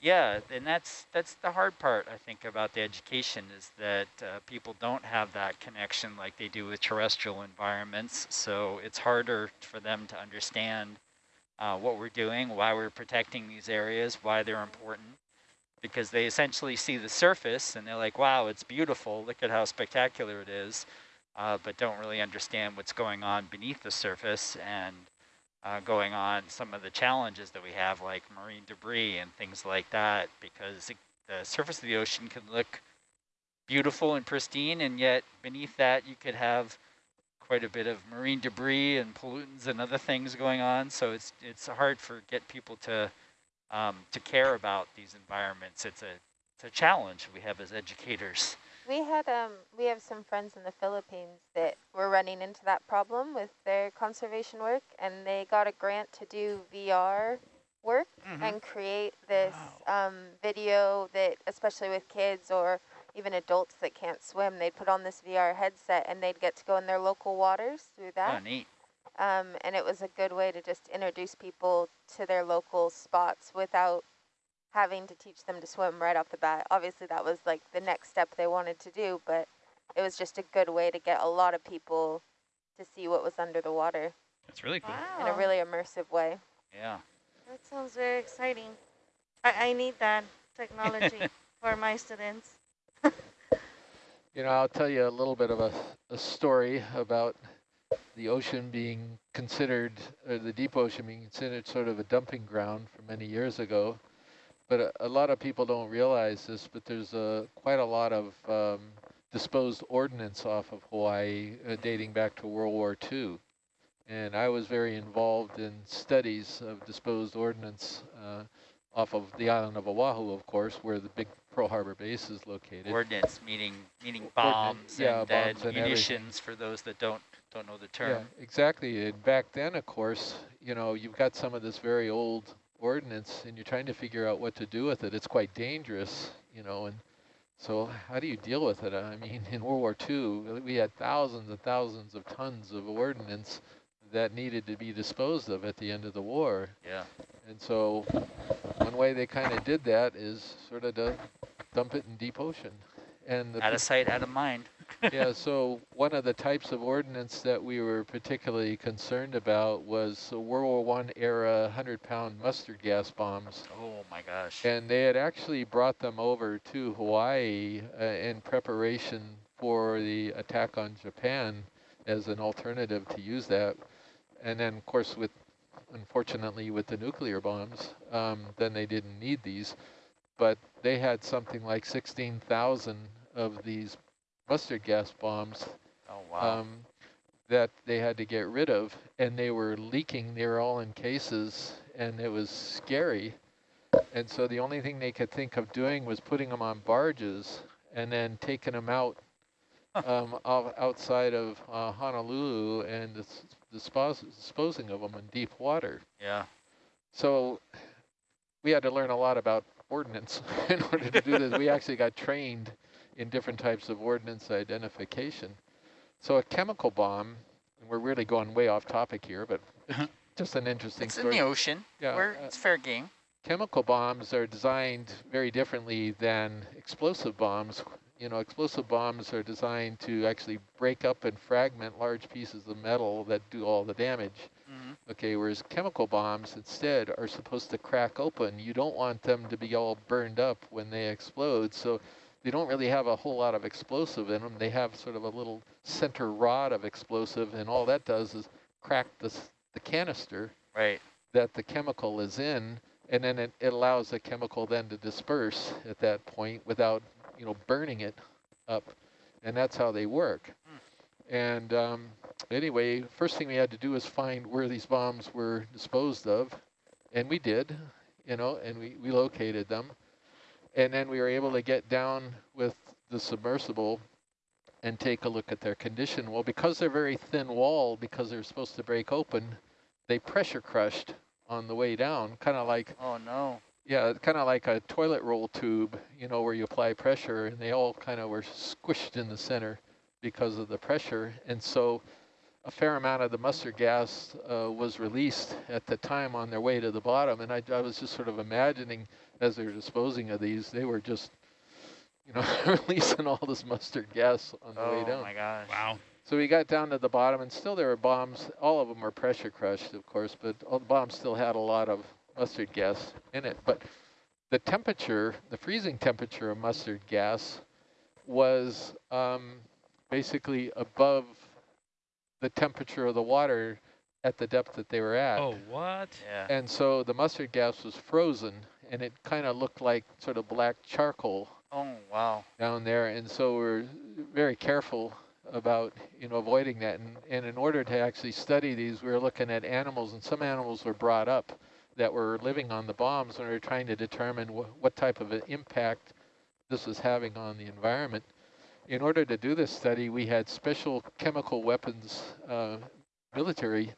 Yeah, and that's that's the hard part, I think, about the education is that uh, people don't have that connection like they do with terrestrial environments. So it's harder for them to understand uh, what we're doing, why we're protecting these areas, why they're important, because they essentially see the surface and they're like, wow, it's beautiful, look at how spectacular it is, uh, but don't really understand what's going on beneath the surface. And uh, going on some of the challenges that we have like marine debris and things like that because it, the surface of the ocean can look beautiful and pristine and yet beneath that you could have quite a bit of marine debris and pollutants and other things going on. So it's it's hard for get people to um, to care about these environments. It's a it's a challenge we have as educators we had um we have some friends in the Philippines that were running into that problem with their conservation work and they got a grant to do VR work mm -hmm. and create this wow. um, video that especially with kids or even adults that can't swim, they'd put on this VR headset and they'd get to go in their local waters through that. Oh, neat. Um, and it was a good way to just introduce people to their local spots without having to teach them to swim right off the bat. Obviously, that was like the next step they wanted to do, but it was just a good way to get a lot of people to see what was under the water. That's really cool. Wow. In a really immersive way. Yeah. That sounds very exciting. I, I need that technology for my students. you know, I'll tell you a little bit of a, a story about the ocean being considered, or the deep ocean being considered sort of a dumping ground for many years ago. But a, a lot of people don't realize this, but there's a, quite a lot of um, disposed ordnance off of Hawaii uh, dating back to World War II. And I was very involved in studies of disposed ordnance uh, off of the island of Oahu, of course, where the big Pearl Harbor base is located. Ordnance, meaning meaning bombs yeah, and, bombs and munitions everything. for those that don't don't know the term. Yeah, exactly. And back then, of course, you know, you've got some of this very old ordnance and you're trying to figure out what to do with it. It's quite dangerous, you know, and so how do you deal with it? I mean, in World War II, we had thousands and thousands of tons of ordnance that needed to be disposed of at the end of the war. Yeah. And so one way they kind of did that is sort of to dump it in deep ocean. And out of sight, out of mind. yeah, so one of the types of ordnance that we were particularly concerned about was World War One era 100-pound mustard gas bombs. Oh my gosh. And they had actually brought them over to Hawaii uh, in preparation for the attack on Japan as an alternative to use that. And then, of course, with unfortunately with the nuclear bombs, um, then they didn't need these. But they had something like 16,000 of these mustard gas bombs oh, wow. um, that they had to get rid of, and they were leaking. They were all in cases, and it was scary. And so the only thing they could think of doing was putting them on barges and then taking them out um, outside of uh, Honolulu and dispos disposing of them in deep water. Yeah. So we had to learn a lot about ordnance in order to do this. We actually got trained in different types of ordnance identification. So a chemical bomb, and we're really going way off topic here, but just an interesting it's story. in the ocean, yeah, where uh, it's fair game. Chemical bombs are designed very differently than explosive bombs. You know, explosive bombs are designed to actually break up and fragment large pieces of metal that do all the damage. Mm. Okay, whereas chemical bombs instead are supposed to crack open. You don't want them to be all burned up when they explode. So they don't really have a whole lot of explosive in them. They have sort of a little center rod of explosive, and all that does is crack the, the canister right. that the chemical is in, and then it, it allows the chemical then to disperse at that point without, you know, burning it up, and that's how they work. Hmm. And um, anyway, first thing we had to do was find where these bombs were disposed of, and we did, you know, and we, we located them. And then we were able to get down with the submersible and take a look at their condition. Well, because they're very thin wall, because they're supposed to break open, they pressure crushed on the way down, kind of like... Oh, no. Yeah, kind of like a toilet roll tube, you know, where you apply pressure, and they all kind of were squished in the center because of the pressure. And so a fair amount of the mustard gas uh, was released at the time on their way to the bottom. And I, I was just sort of imagining as they were disposing of these, they were just, you know, releasing all this mustard gas on the oh way down. Oh my gosh. Wow. So we got down to the bottom, and still there were bombs. All of them were pressure crushed, of course, but all the bombs still had a lot of mustard gas in it. But the temperature, the freezing temperature of mustard gas was um, basically above the temperature of the water at the depth that they were at. Oh, what? Yeah. And so the mustard gas was frozen, and it kind of looked like sort of black charcoal Oh wow. down there. And so we're very careful about you know avoiding that. And, and in order to actually study these, we were looking at animals, and some animals were brought up that were living on the bombs, and we were trying to determine wh what type of an impact this was having on the environment. In order to do this study, we had special chemical weapons uh, military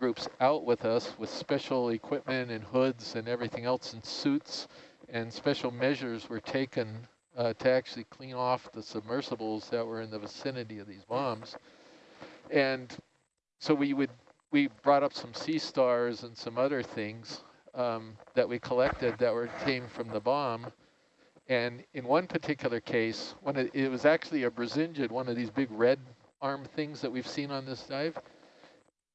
groups out with us with special equipment and hoods and everything else and suits and special measures were taken uh, to actually clean off the submersibles that were in the vicinity of these bombs. And so we would we brought up some sea stars and some other things um, that we collected that were came from the bomb. And in one particular case, one of, it was actually a Brisingid, one of these big red arm things that we've seen on this dive.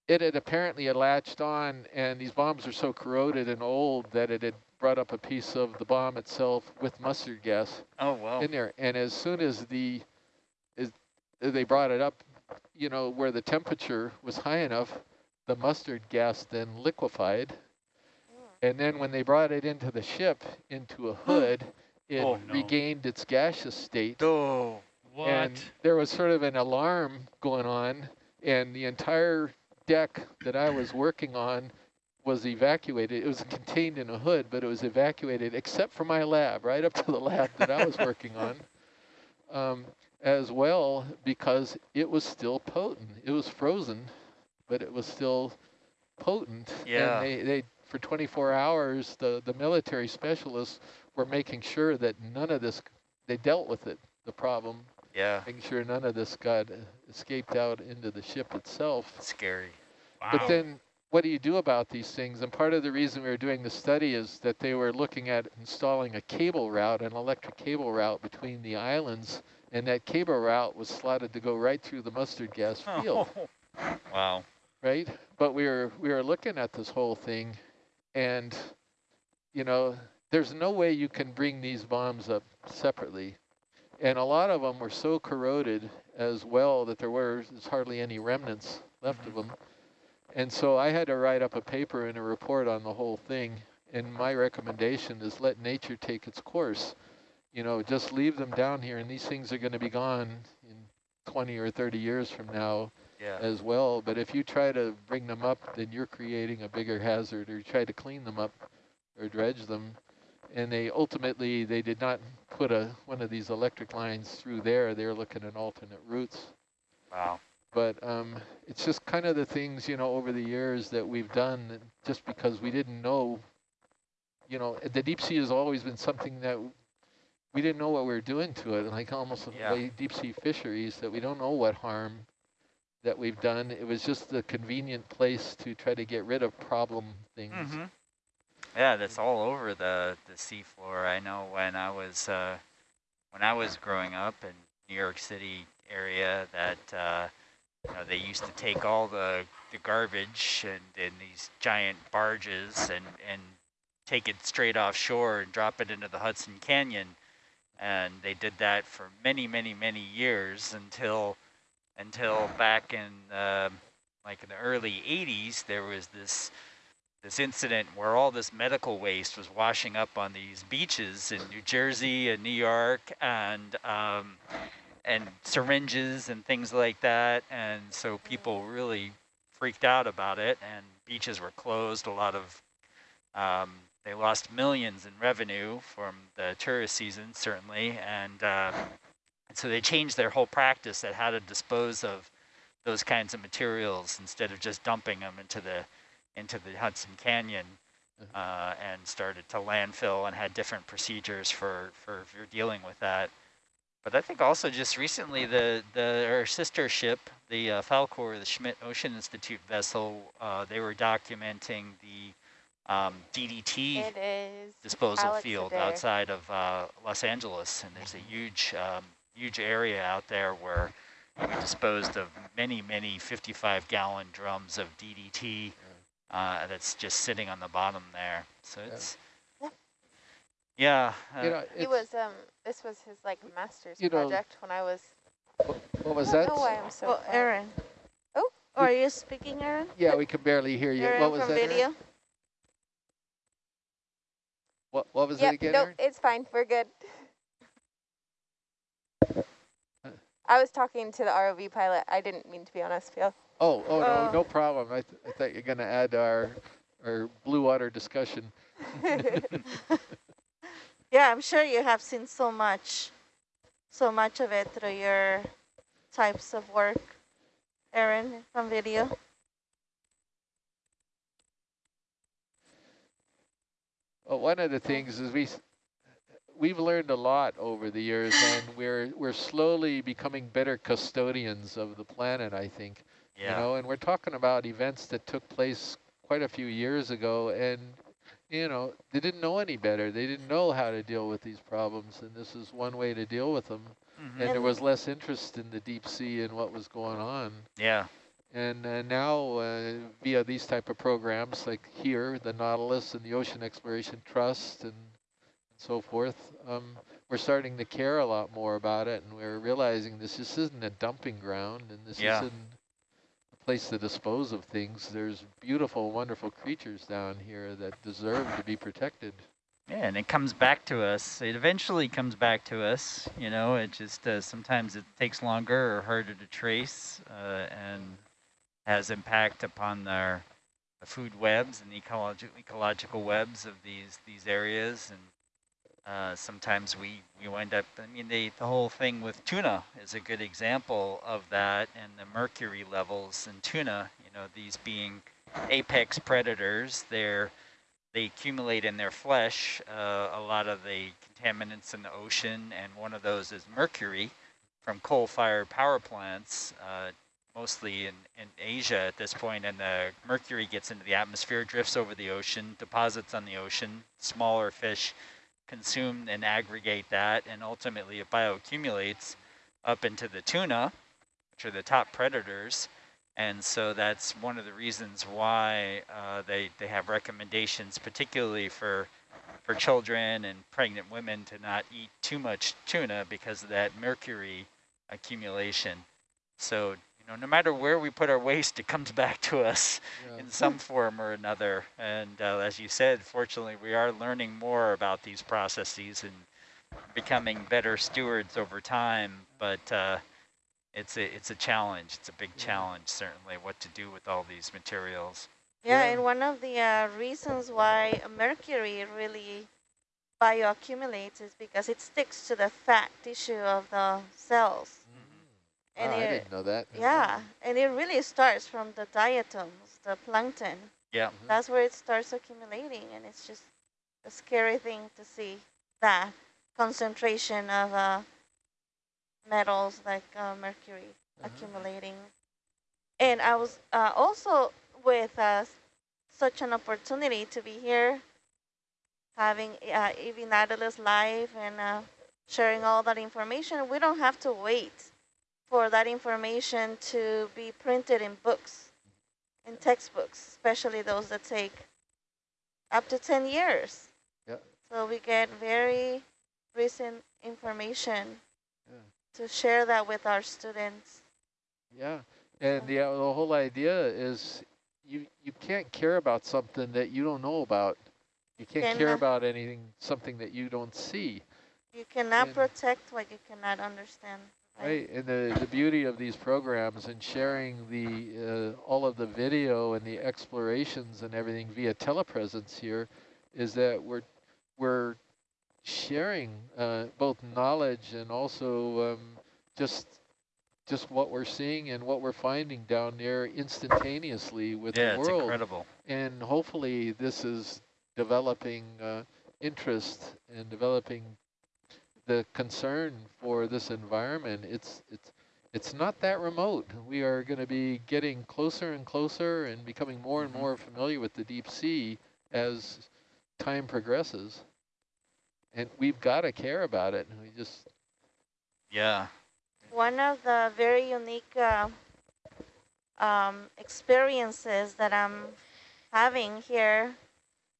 It had apparently had latched on, and these bombs are so corroded and old that it had brought up a piece of the bomb itself with mustard gas Oh wow. in there. And as soon as the as they brought it up, you know, where the temperature was high enough, the mustard gas then liquefied. And then when they brought it into the ship, into a hood, it Oh, no. regained its gaseous state. Oh. What? And there was sort of an alarm going on, and the entire deck that I was working on was evacuated. It was contained in a hood, but it was evacuated except for my lab, right up to the lab that I was working on, um, as well because it was still potent. It was frozen, but it was still potent. Yeah. And they, they for 24 hours, the, the military specialists were making sure that none of this, they dealt with it, the problem, Yeah. making sure none of this got escaped out into the ship itself. Scary. wow. But then what do you do about these things? And part of the reason we were doing the study is that they were looking at installing a cable route, an electric cable route between the islands, and that cable route was slotted to go right through the mustard gas oh. field, Wow. right? But we were we were looking at this whole thing, and you know, there's no way you can bring these bombs up separately, and a lot of them were so corroded as well that there were there's hardly any remnants left of mm-hmm. them. And so I had to write up a paper and a report on the whole thing. And my recommendation is let nature take its course. You know, just leave them down here and these things are going to be gone in 20 or 30 years from now Yeah. as well. But if you try to bring them up, then you're creating a bigger hazard or you try to clean them up or dredge them. And they ultimately, they did not put a one of these electric lines through there. They're looking at alternate routes. Wow. But um, it's just kind of the things, you know, over the years that we've done that just because we didn't know, you know, the deep sea has always been something that we didn't know what we were doing to it, like almost Yeah. the way deep sea fisheries, that we don't know what harm that we've done. It was just the convenient place to try to get rid of problem things. Mm-hmm. Yeah, that's all over the the seafloor. I know when I was uh, when I was growing up in New York City area that uh, you know, they used to take all the the garbage and in these giant barges and and take it straight offshore and drop it into the Hudson Canyon, and they did that for many many many years until until back in uh, like in the early 80s there was this this incident where all this medical waste was washing up on these beaches in New Jersey and New York and um, and syringes and things like that. And so people really freaked out about it and beaches were closed. A lot of, um, they lost millions in revenue from the tourist season, certainly. And, uh, and so they changed their whole practice at how to dispose of those kinds of materials instead of just dumping them into the into the Hudson Canyon uh, and started to landfill and had different procedures for, for, for dealing with that. But I think also just recently the, the our sister ship, the uh, Falkor, the Schmidt Ocean Institute vessel, uh, they were documenting the um, DDT disposal Alex field Adair. outside of uh, Los Angeles, and there's a huge, um, huge area out there where we disposed of many, many 55 gallon drums of DDT uh, that's just sitting on the bottom there. So Yeah. it's, Yeah. yeah, uh, You know, He was um. This was his like master's You know- project when I was. what was I don't that? know why I'm so. Well. Aaron. Oh. Are you speaking, Aaron? Yeah, we can barely hear you. Aaron What was from that? Aaron? video? What, what was it Yep. again, Nope. Aaron? It's fine. We're good. I was talking to the ROV pilot. I didn't mean to be on SPL. Oh, oh, no, Oh. no problem. I, th I thought you were going to add our, our blue water discussion. Yeah, I'm sure you have seen so much, so much of it through your types of work, Aaron, from video. Well, one of the things is we we've learned a lot over the years, and we're we're slowly becoming better custodians of the planet. I think, yeah. you know, and we're talking about events that took place quite a few years ago, and you know, they didn't know any better. They didn't know how to deal with these problems, and this is one way to deal with them. Mhm. And there was less interest in the deep sea and what was going on. Yeah. And uh, now, uh, via these type of programs like here, the Nautilus and the Ocean Exploration Trust and, and so forth, um, we're starting to care a lot more about it, and we're realizing this just isn't a dumping ground, and this Yeah. isn't place to dispose of things. There's beautiful, wonderful creatures down here that deserve to be protected. Yeah, and it comes back to us. It eventually comes back to us. You know, it just uh, sometimes it takes longer or harder to trace, uh, and has impact upon our the food webs and ecological ecological webs of these these areas. And uh, sometimes we we wind up. I mean, the the whole thing with tuna is a good example of that, and the mercury levels in tuna. You know, these being apex predators, they're they accumulate in their flesh uh, a lot of the contaminants in the ocean, and one of those is mercury from coal-fired power plants, uh, mostly in, in Asia at this point, and the mercury gets into the atmosphere, drifts over the ocean, deposits on the ocean, smaller fish consume and aggregate that, and ultimately it bioaccumulates up into the tuna, which are the top predators, and so that's one of the reasons why uh, they, they have recommendations, particularly for for children and pregnant women to not eat too much tuna because of that mercury accumulation. So, you know, no matter where we put our waste, it comes back to us Yeah. in some form or another. And uh, as you said, fortunately, we are learning more about these processes and becoming better stewards over time. But uh, it's a it's a challenge. It's a big Yeah. challenge, certainly, what to do with all these materials. Yeah, Yeah. and one of the uh, reasons why mercury really bioaccumulates is because it sticks to the fat tissue of the cells. And Ah, I didn't know that. yeah, and it really starts from the diatoms, the plankton. Yeah. Mhm. That's where it starts accumulating, and it's just a scary thing to see that concentration of uh, metals like uh, mercury Mhm. accumulating. And I was uh, also with uh, such an opportunity to be here, having uh, EV Nautilus live and uh, sharing all that information. We don't have to wait for that information to be printed in books, in textbooks, especially those that take up to 10 years. Yeah. So we get very recent information Yeah. to share that with our students. Yeah, and the, uh, the whole idea is you you can't care about something that you don't know about. You can't Can, care about anything, something that you don't see, You cannot And- protect what you cannot understand. Right? And the, the beauty of these programs and sharing the uh, all of the video and the explorations and everything via telepresence here is that we're we're sharing uh, both knowledge and also um, just just what we're seeing and what we're finding down there instantaneously with yeah, the it's world. incredible. And hopefully this is developing uh, interest and developing the concern for this environment, it's, it's, it's not that remote. We are going to be getting closer and closer and becoming more and Mhm. more familiar with the deep sea as time progresses. And we've got to care about it. We just, Yeah. One of the very unique uh, um, experiences that I'm having here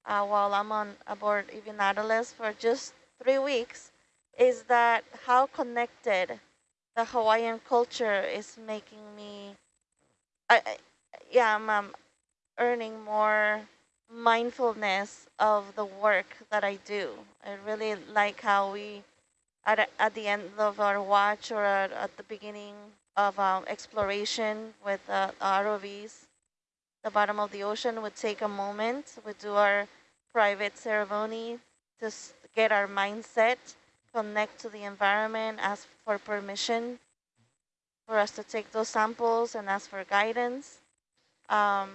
uh, while I'm on aboard EV Nautilus for just three weeks is that how connected the Hawaiian culture is making me, I, I yeah, I'm um, earning more mindfulness of the work that I do. I really like how we at, at the end of our watch or at, at the beginning of um, exploration with uh, ROVs, the bottom of the ocean would take a moment, would do our private ceremony to get our mindset, connect to the environment, ask for permission for us to take those samples and ask for guidance. Um,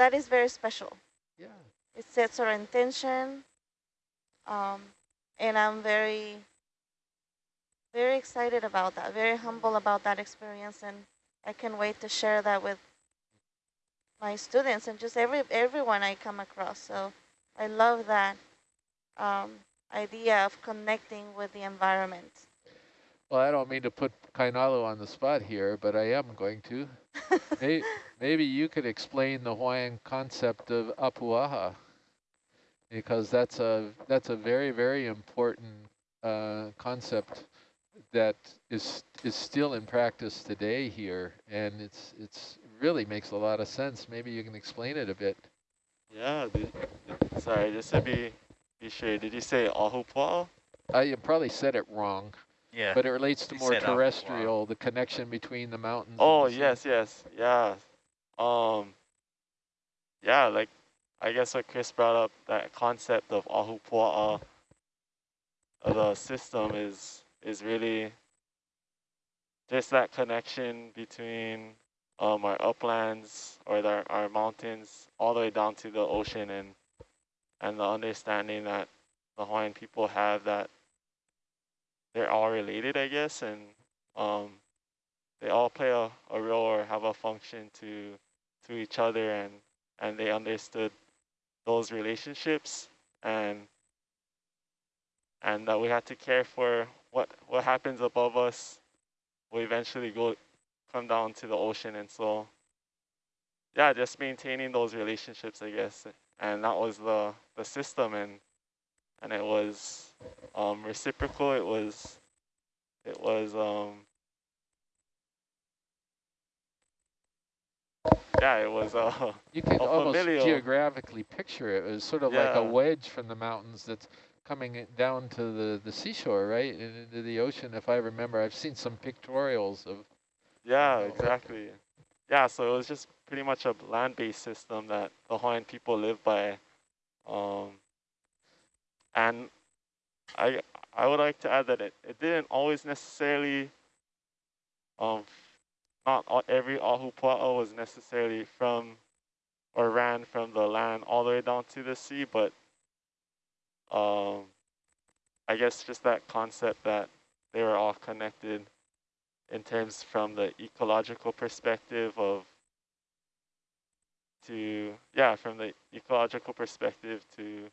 that is very special yeah. it sets our intention um, and i'm very very excited about that very humble about that experience and i can't wait to share that with my students and just every everyone i come across so i love that um, idea of connecting with the environment Well, I don't mean to put Kainalo on the spot here, but I am going to. May, maybe you could explain the Hawaiian concept of apuaha, because that's a that's a very very important uh, concept that is is still in practice today here, and it's it's really makes a lot of sense. Maybe you can explain it a bit. Yeah, the, the- sorry, just to be be did you say Ahupua'a? I probably said it wrong, Yeah. but it relates to You more said apuaha. terrestrial, the connection between the mountains. Oh, the yes, yes, yeah. Um, yeah, like, I guess what Chris brought up, that concept of Ahupua'a, uh, the system is, is really just that connection between um, our uplands or the, our mountains all the way down to the ocean and, and the understanding that the Hawaiian people have that they're all related, I guess, and um, they all play a, a role or have a function to to each other and and they understood those relationships and and that we had to care for what what happens above us will eventually go come down to the ocean. And so yeah just maintaining those relationships i guess. And that was the the system and and it was um reciprocal it was it was um yeah it was uh You can almost familial. geographically picture it. It was sort of like a wedge from the mountains that's coming down to the, the seashore, right? And into the ocean, if I remember. I've seen some pictorials of, Yeah, Oh. exactly. Yeah, so it was just pretty much a land-based system that the Hawaiian people live by. Um, and I I would like to add that it, it didn't always necessarily, um, not all, every ahupua'a was necessarily from or ran from the land all the way down to the sea, but um, I guess just that concept that they were all connected in terms from the ecological perspective of to yeah from the ecological perspective to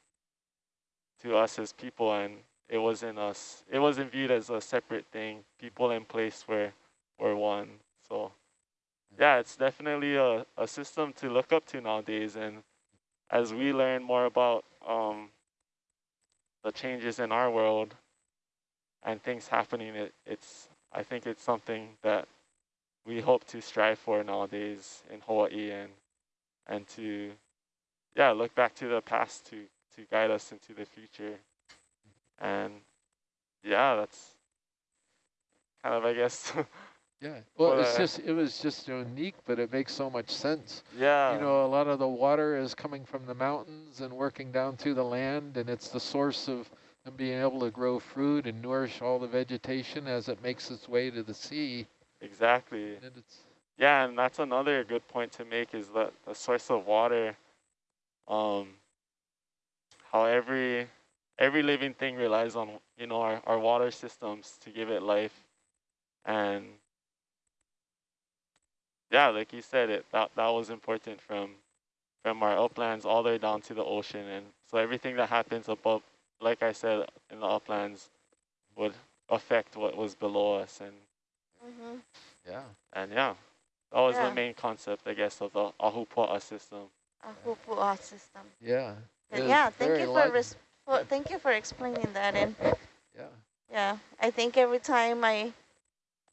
to us as people and it wasn't us it wasn't viewed as a separate thing. People and place were were one. So yeah it's definitely a, a system to look up to nowadays. And as we learn more about um the changes in our world and things happening it, it's I think it's something that we hope to strive for nowadays in Hawaii and and to yeah look back to the past to to guide us into the future and yeah that's kind of I guess yeah. Well, it's uh, just, it was just unique, but it makes so much sense. yeah you know, a lot of the water is coming from the mountains and working down through the land, and it's the source of them being able to grow fruit and nourish all the vegetation as it makes its way to the sea. exactly And it's, Yeah, and that's another good point to make is that the source of water, um, how every every living thing relies on you know our, our water systems to give it life and yeah like you said it that, that was important from from our uplands all the way down to the ocean and so everything that happens above like i said in the uplands would affect what was below us and Mhm. Yeah. and yeah that was Yeah. the main concept i guess of the ahupua'a system A Hupu'a system. Yeah. And yeah, thank you for, res- for thank you for explaining that. And Yeah. yeah, I think every time I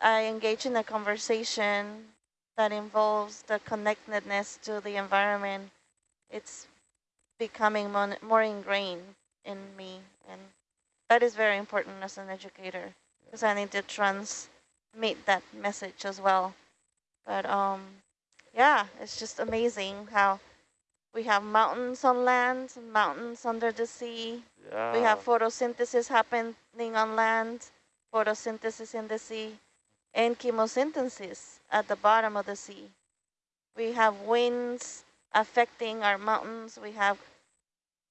I engage in a conversation that involves the connectedness to the environment, it's becoming mon- more ingrained in me, and that is very important as an educator because I need to transmit that message as well. But um, yeah, it's just amazing how we have mountains on land, mountains under the sea. yeah We have photosynthesis happening on land, photosynthesis in the sea, and chemosynthesis at the bottom of the sea. We have winds affecting our mountains. We have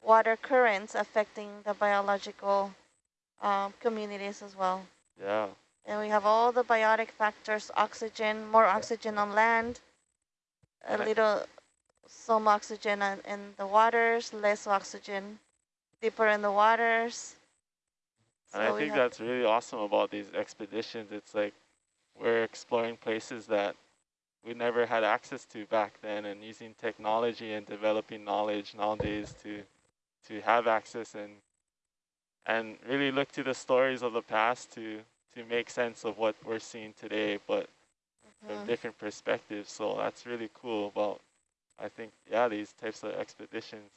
water currents affecting the biological um, communities as well. yeah And we have all the biotic factors, oxygen, more oxygen on land, a little, some oxygen in, the waters, less oxygen deeper in the waters. And I So think that's really awesome about these expeditions. It's like we're exploring places that we never had access to back then and using technology and developing knowledge nowadays to to have access and and really look to the stories of the past to to make sense of what we're seeing today but from Mhm. different perspectives. So that's really cool about I think yeah, these types of expeditions.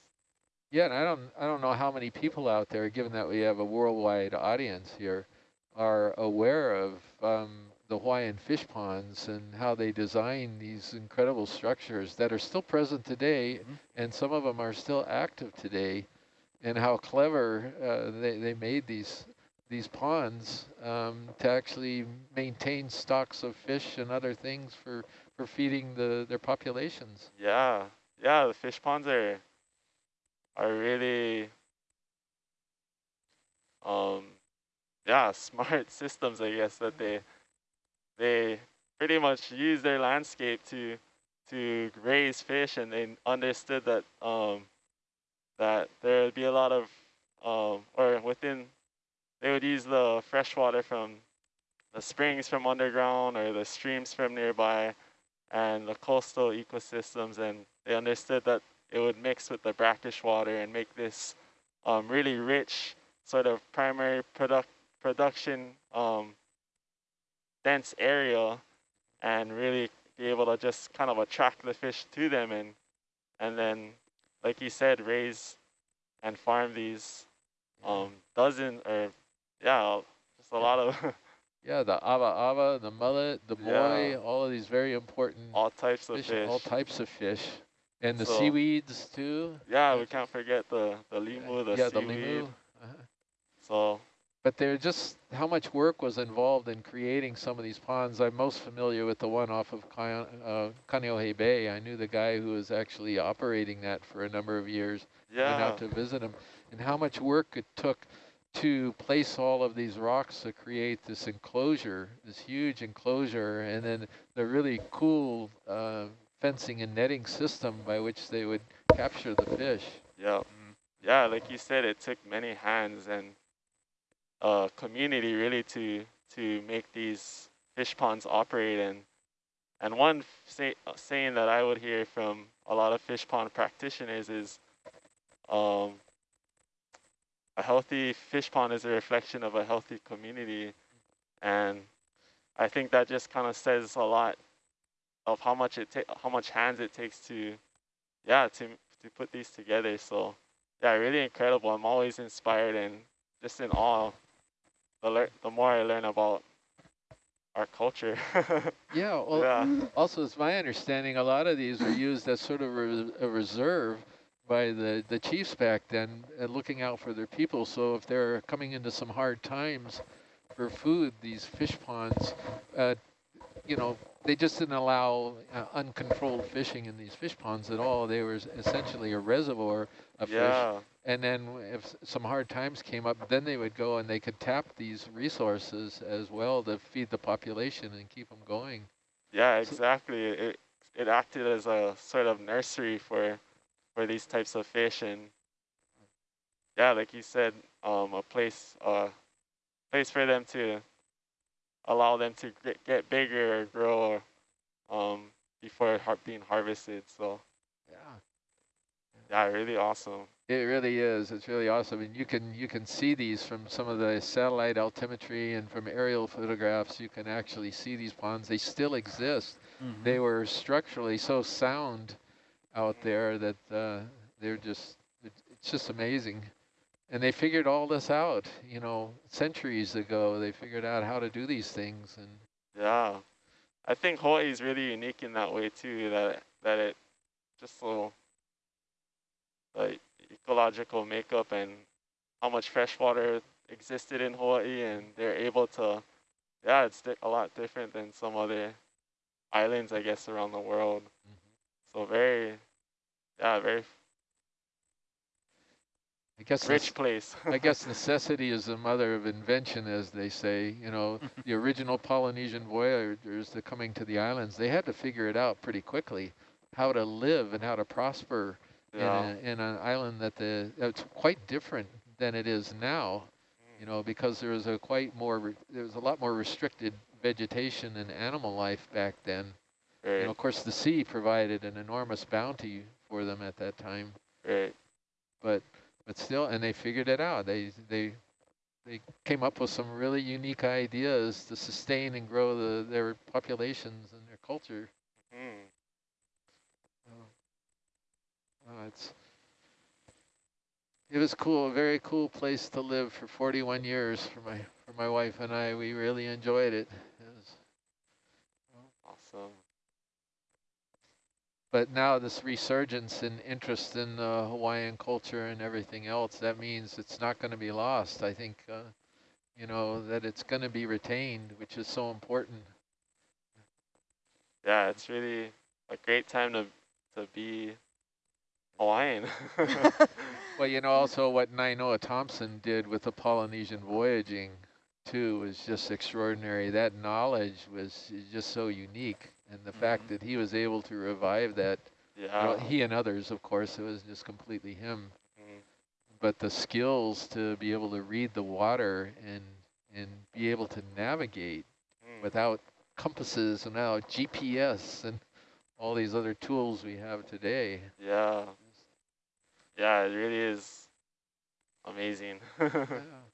Yeah, and I don't I don't know how many people out there, given that we have a worldwide audience here, are aware of um, the Hawaiian fish ponds and how they design these incredible structures that are still present today, Mhm. and some of them are still active today, and how clever uh, they they made these these ponds um, to actually maintain stocks of fish and other things for for feeding the their populations. Yeah, yeah, the fish ponds are are really um yeah, smart systems I guess that they they pretty much use their landscape to to raise fish and they understood that um that there would be a lot of um or within they would use the fresh water from the springs from underground or the streams from nearby and the coastal ecosystems and they understood that it would mix with the brackish water and make this um, really rich sort of primary product production um, dense area and really be able to just kind of attract the fish to them and and then like you said raise and farm these um, or yeah just a lot of Yeah, the ava ava, the mullet, the boy, Yeah. all of these very important all types of fish, fish. all types of fish, and the So- seaweeds too. Yeah, we can't forget the the limu, the yeah, the limu. Uh-huh. So But they're just how much work was involved in creating some of these ponds. I'm most familiar with the one off of Kai- uh, Bay. I knew the guy who was actually operating that for a number of years. Yeah. Went out to visit him, and how much work it took to place all of these rocks to create this enclosure, this huge enclosure, and then the really cool uh, fencing and netting system by which they would capture the fish. yeah, yeah. Like you said, it took many hands and a community really to to make these fish ponds operate. And and one say, uh, saying that I would hear from a lot of fish pond practitioners is, um, a healthy fish pond is a reflection of a healthy community, and I think that just kind of says a lot of how much it ta- how much hands it takes to, yeah, to to put these together. So, yeah, really incredible. I'm always inspired and just in awe. The the more I learn about our culture. Yeah, well, yeah, also it's my understanding a lot of these are used as sort of a, a reserve by the, the chiefs back then, uh, looking out for their people. So if they're coming into some hard times for food, these fish ponds, uh, you know, they just didn't allow uh, uncontrolled fishing in these fish ponds at all. They were essentially a reservoir of fish And then if some hard times came up, then they would go and they could tap these resources as well to feed the population and keep them going. Yeah, So- exactly. It it acted as a sort of nursery for for these types of fish, and yeah, like you said, um, a place uh place for them to allow them to get, get bigger or grow, um, before har- being harvested. So Yeah. yeah, really awesome. It really is. It's really awesome. And you can you can see these from some of the satellite altimetry and from aerial photographs. You can actually see these ponds. They still exist. Mhm. They were structurally so sound out there that uh, they're just, it's just amazing. And they figured all this out, you know, centuries ago. They figured out how to do these things, and Yeah, I think Hawaii is really unique in that way too. That that it just so like ecological makeup and how much fresh water existed in Hawaii, and they're able to. Yeah, it's di- a lot different than some other islands, I guess, around the world. So very, yeah, very I guess rich place. I guess necessity is the mother of invention, as they say. You know, the original Polynesian voyagers that coming to the islands, they had to figure it out pretty quickly, how to live and how to prosper yeah, in, a, in an island that the it's quite different than it is now. You know, because there was a quite more there was a lot more restricted vegetation and animal life back then. You right, know, of course, the sea provided an enormous bounty for them at that time. Right. but but still and they figured it out. They they they came up with some really unique ideas to sustain and grow the their populations and their culture. Mm. uh, it's it was cool a very cool place to live for 41 years for my for my wife and I. We really enjoyed it, it was, Awesome. But now this resurgence in interest in uh, Hawaiian culture and everything else that means it's not going to be lost I think uh, you know that it's going to be retained which is so important Yeah, it's really a great time to to be Hawaiian. Well, you know, also what Nainoa Thompson did with the Polynesian voyaging, too, was just extraordinary. That knowledge was just so unique. And the fact that he was able to revive that, you know, yeah. he and others, of course, it was just completely him. Mm. But the skills to be able to read the water and, and be able to navigate Mm. without compasses and now GPS and all these other tools we have today. Yeah. Yeah, it really is amazing. Yeah.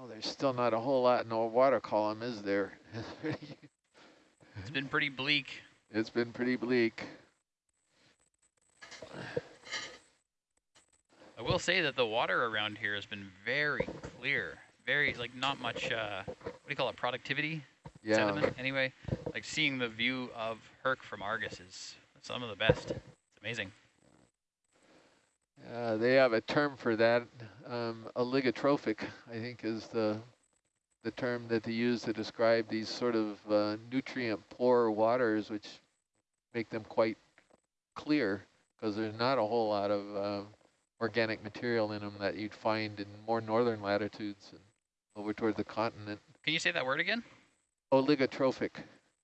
Well, there's still not a whole lot in the water column, is there? It's been pretty bleak. it's been pretty bleak. I will say that the water around here has been very clear. Very, like, not much, uh, what do you call it, productivity? Yeah. Sediment, anyway. Like, seeing the view of Herc from Argus is some of the best. It's amazing. Uh, they have a term for that. Um, oligotrophic, I think, is the the term that they use to describe these sort of uh, nutrient-poor waters, which make them quite clear because there's not a whole lot of uh, organic material in them that you'd find in more northern latitudes and over toward the continent. Can you say that word again? Oligotrophic.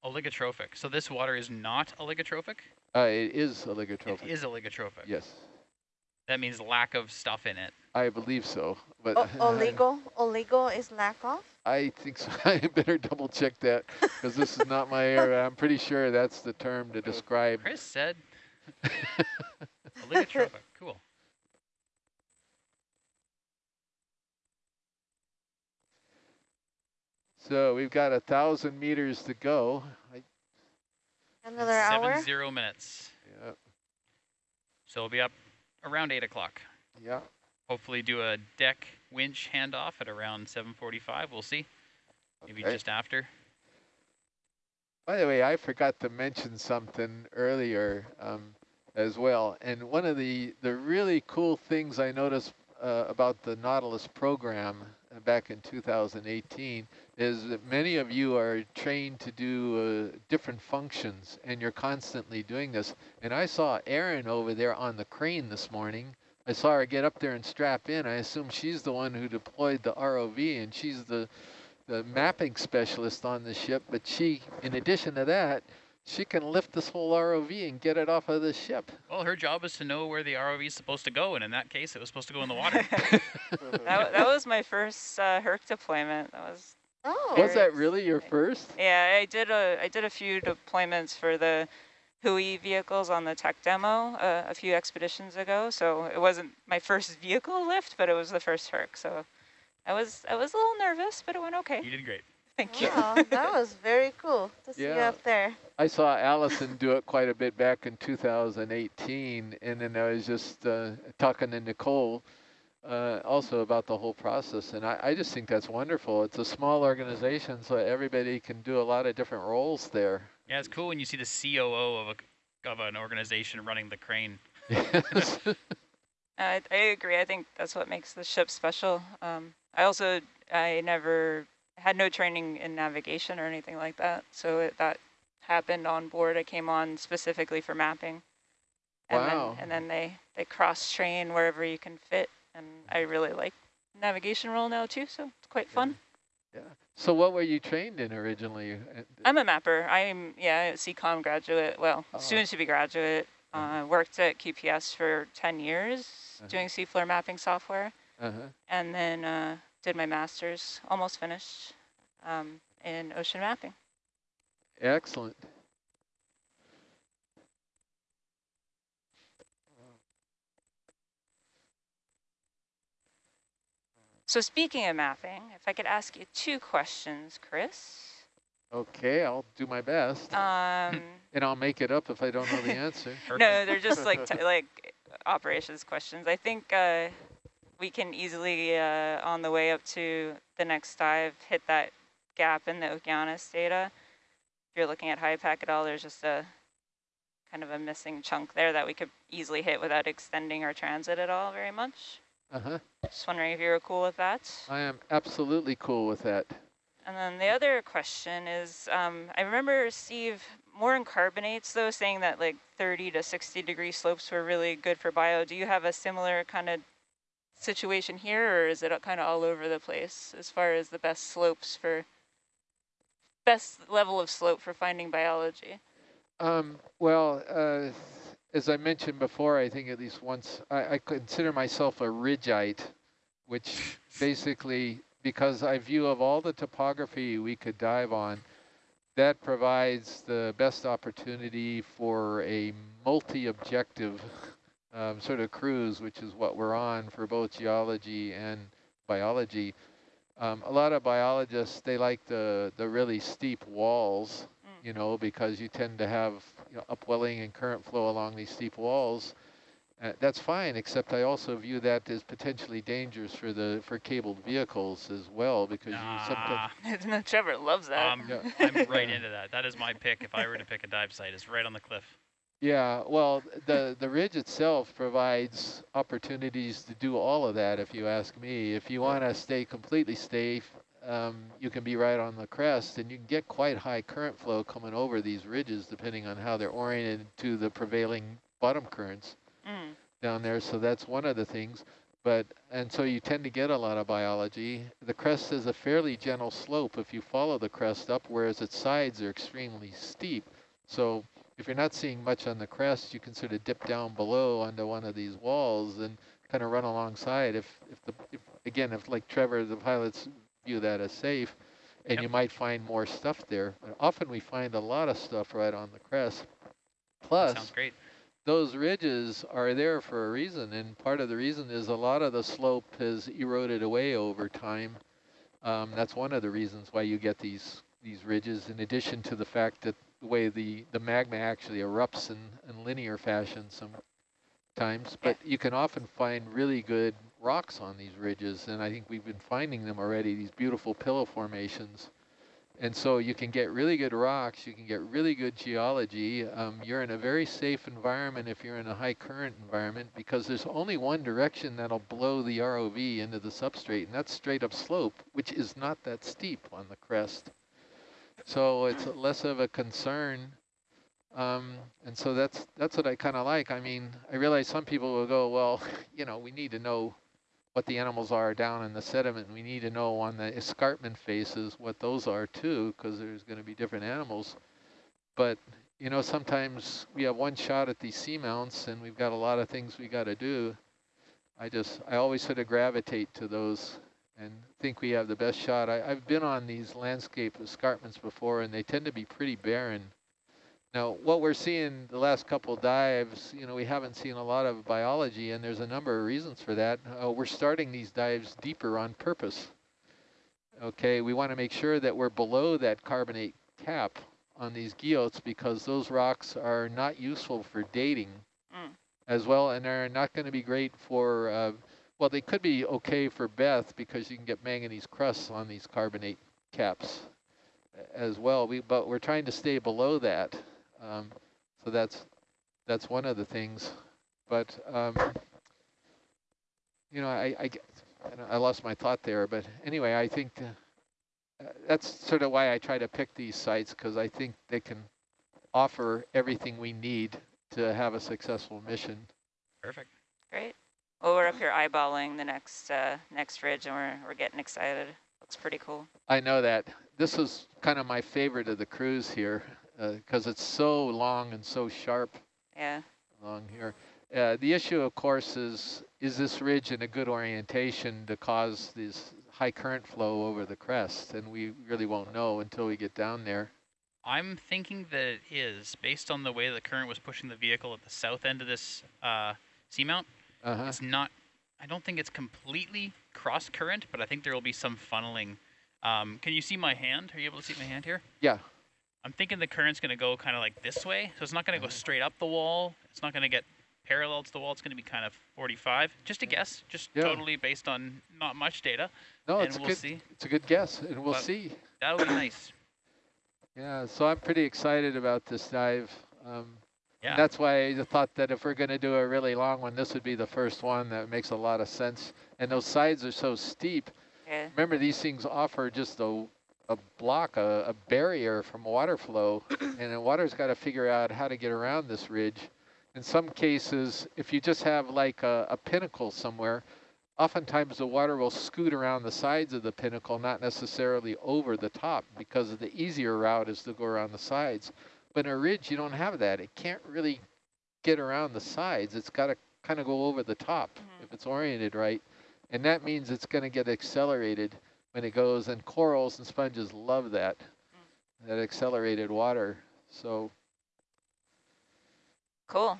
Oligotrophic. So this water is not oligotrophic? Uh, it is oligotrophic. It is oligotrophic. Yes, That means lack of stuff in it. I believe so. But O- oligo, oligo is lack of. I think so. I better double check that because this is not my area. I'm pretty sure that's the term to describe. Chris said oligotrophic. Cool. So we've got a thousand meters to go. I, Another Seven hour. zero minutes. yeah, So we'll be up around 8 o'clock. yeah. Hopefully do a deck winch handoff at around 7.45. We'll see. Maybe Okay. just after. By the way, I forgot to mention something earlier um, as well. And one of the, the really cool things I noticed uh, about the Nautilus program back in 2018 is that many of you are trained to do uh, different functions and you're constantly doing this. And I saw Erin over there on the crane this morning. I saw her get up there and strap in. I assume she's the one who deployed the ROV and she's the, the mapping specialist on the ship. But she, in addition to that, she can lift this whole ROV and get it off of the ship. Well, her job is to know where the ROV is supposed to go, and in that case, it was supposed to go in the water. that, that was my first uh, Herc deployment. That was Oh, Was that really your first? yeah. I did a I did a few deployments for the Hui vehicles on the tech demo uh, a few expeditions ago. So it wasn't my first vehicle lift, but it was the first Herc. So I was I was a little nervous, but it went okay. you did great. Thank you. wow, that was very cool to see you up there. I saw Allison do it quite a bit back in 2018, and then I was just uh, talking to Nicole uh, also about the whole process, and I, I just think that's wonderful. It's a small organization, so everybody can do a lot of different roles there. Yeah, it's cool when you see the COO of a of an organization running the crane. Yes. I, I agree. I think that's what makes the ship special. Um, I also I never had no training in navigation or anything like that, so it, that happened on board. I came on specifically for mapping, and Wow. then and then they they cross train wherever you can fit, and I really like navigation role now too. So it's quite fun. yeah. So what were you trained in originally? Uh, I'm a mapper. I'm yeah, a CCOM graduate. Well, Oh. soon to be graduate. Uh, worked at QPS for 10 years Uh-huh. doing seafloor mapping software. Uh-huh. and then uh, did my master's, almost finished, um, in ocean mapping. Excellent. So speaking of mapping, if I could ask you two questions, Chris. Okay, I'll do my best, Um, and I'll make it up if I don't know the answer. no, they're just like t like operations questions. I think uh, we can easily, uh, on the way up to the next dive, hit that gap in the Okeanos data. If you're looking at high packet all, there's just a kind of a missing chunk there that we could easily hit without extending our transit at all very much. Uh-huh. Just wondering if you were cool with that. I am absolutely cool with that. And then the other question is, um, I remember Steve more in carbonates though, saying that like 30 to 60 degree slopes were really good for bio. Do you have a similar kind of situation here, or is it kind of all over the place as far as the best slopes for best level of slope for finding biology? Um, well, uh, as I mentioned before, I think at least once, I, I consider myself a ridgeite, which basically, because I view of all the topography we could dive on, that provides the best opportunity for a multi-objective um, sort of cruise, which is what we're on for both geology and biology. Um, a lot of biologists, they like the, the really steep walls, Mm. you know, because you tend to have you know, upwelling and current flow along these steep walls. Uh, that's fine, except I also view that as potentially dangerous for the for cabled vehicles as well, because you sometimes Trevor loves that. um, Yeah. I'm right into that. That is my pick. If I were to pick a dive site, it's right on the cliff. Yeah, well, the the ridge itself provides opportunities to do all of that. If you ask me, if you want to stay completely safe, um, you can be right on the crest, and you can get quite high current flow coming over these ridges, depending on how they're oriented to the prevailing bottom currents Mm. down there. So that's one of the things. But and so you tend to get a lot of biology. The crest is a fairly gentle slope if you follow the crest up, whereas its sides are extremely steep. So if you're not seeing much on the crest, you can sort of dip down below onto one of these walls and kind of run alongside. If if the if, again if like Trevor, the pilots view that as safe, and Yep. you might find more stuff there. But often we find a lot of stuff right on the crest. Plus, Sounds great. those ridges are there for a reason, and part of the reason is a lot of the slope has eroded away over time. Um, that's one of the reasons why you get these these ridges, in addition to the fact that the way the, the magma actually erupts in, in linear fashion sometimes. But you can often find really good rocks on these ridges, and I think we've been finding them already, these beautiful pillow formations. And so you can get really good rocks, you can get really good geology. Um, you're in a very safe environment if you're in a high current environment because there's only one direction that'll blow the ROV into the substrate, and that's straight up slope, which is not that steep on the crest. So it's less of a concern. Um, and so that's that's what I kind of like. I mean, I realize some people will go, well, you know, we need to know what the animals are down in the sediment. We need to know on the escarpment faces what those are too, because there's going to be different animals. But, you know, sometimes we have one shot at these seamounts and we've got a lot of things we got to do. I just, I always sort of gravitate to those and think we have the best shot. I, I've been on these landscape escarpments before and they tend to be pretty barren. Now, what we're seeing the last couple dives, you know, we haven't seen a lot of biology, and there's a number of reasons for that. Uh, we're starting these dives deeper on purpose. Okay, we want to make sure that we're below that carbonate cap on these guyots because those rocks are not useful for dating Mm. as well, and they're not going to be great for, uh, well, they could be okay for Beth because you can get manganese crusts on these carbonate caps as well. We, but we're trying to stay below that. Um, so that's that's one of the things. But um, you know, I, I I lost my thought there. But anyway, I think uh, that's sort of why I try to pick these sites because I think they can offer everything we need to have a successful mission. Perfect. Great. Well, we're up here eyeballing the next uh, next ridge, and we're we're getting excited. Looks pretty cool. I know that. This is kind of my favorite of the cruise here because uh, it's so long and so sharp Yeah. along here. Uh, the issue, of course, is is this ridge in a good orientation to cause this high current flow over the crest? And we really won't know until we get down there. I'm thinking that it is, based on the way the current was pushing the vehicle at the south end of this uh, seamount. Uh -huh. It's not, I don't think it's completely cross current, but I think there will be some funneling. Um, can you see my hand? Are you able to see my hand here? Yeah. I'm thinking the current's going to go kind of like this way. So it's not going to go straight up the wall. It's not going to get parallel to the wall. It's going to be kind of 45. Just a guess, just Yeah. totally based on not much data. No, and it's a we'll good. see. It's a good guess, and we'll But- see. That'll be nice. Yeah. So I'm pretty excited about this dive. Um, Yeah. That's why I thought that if we're going to do a really long one, this would be the first one. That makes a lot of sense. And those sides are so steep. Yeah. Remember, these things offer just a, a block, a, a barrier from water flow, and the water's got to figure out how to get around this ridge. In some cases, if you just have like a, a pinnacle somewhere, oftentimes the water will scoot around the sides of the pinnacle, not necessarily over the top, because the easier route is to go around the sides. But in a ridge, you don't have that. It can't really get around the sides. It's got to kind of go over the top Mhm. if it's oriented right. And that means it's going to get accelerated when it goes, and corals and sponges love that, that accelerated water. So Cool.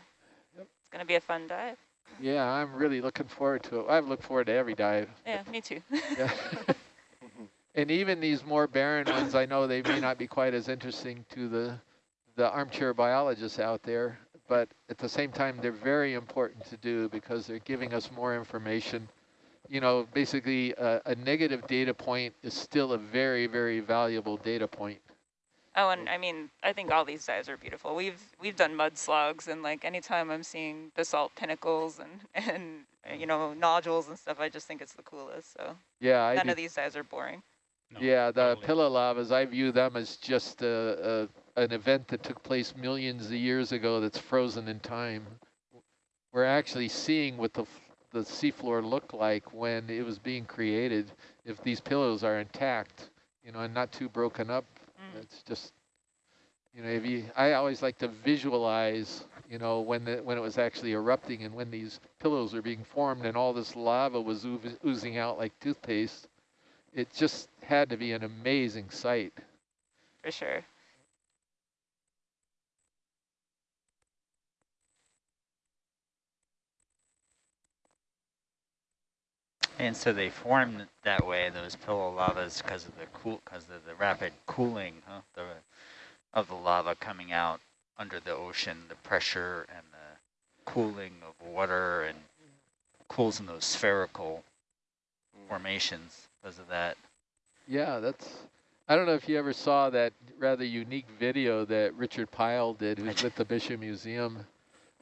Yep. It's gonna be a fun dive. yeah, I'm really looking forward to it. I've looked forward to every dive. Yeah, me too. Yeah. and even these more barren ones, I know they may not be quite as interesting to the the armchair biologists out there, but at the same time, they're very important to do because they're giving us more information. You know, basically, a, a negative data point is still a very, very valuable data point. Oh, and I mean, I think all these dives are beautiful. We've we've done mud slugs, and like anytime I'm seeing basalt pinnacles and and you know nodules and stuff, I just think it's the coolest. So Yeah, I none do of these dives are boring. No, yeah, the totally. pillow lavas, I view them as just a, a, an event that took place millions of years ago that's frozen in time. We're actually seeing what the, f- the seafloor looked like when it was being created. If these pillows are intact, you know, and not too broken up, Mm. it's just, you know, if you, I always like to visualize, you know, when the, when it was actually erupting and when these pillows were being formed and all this lava was oozing out like toothpaste it just had to be an amazing sight. For sure. And so they form that way, those pillow lavas, because of the cool, because of the rapid cooling huh, the, of the lava coming out under the ocean, the pressure and the cooling of water, and cools in those spherical formations because of that. Yeah, that's I don't know if you ever saw that rather unique video that Richard Pyle did, who's with the Bishop Museum.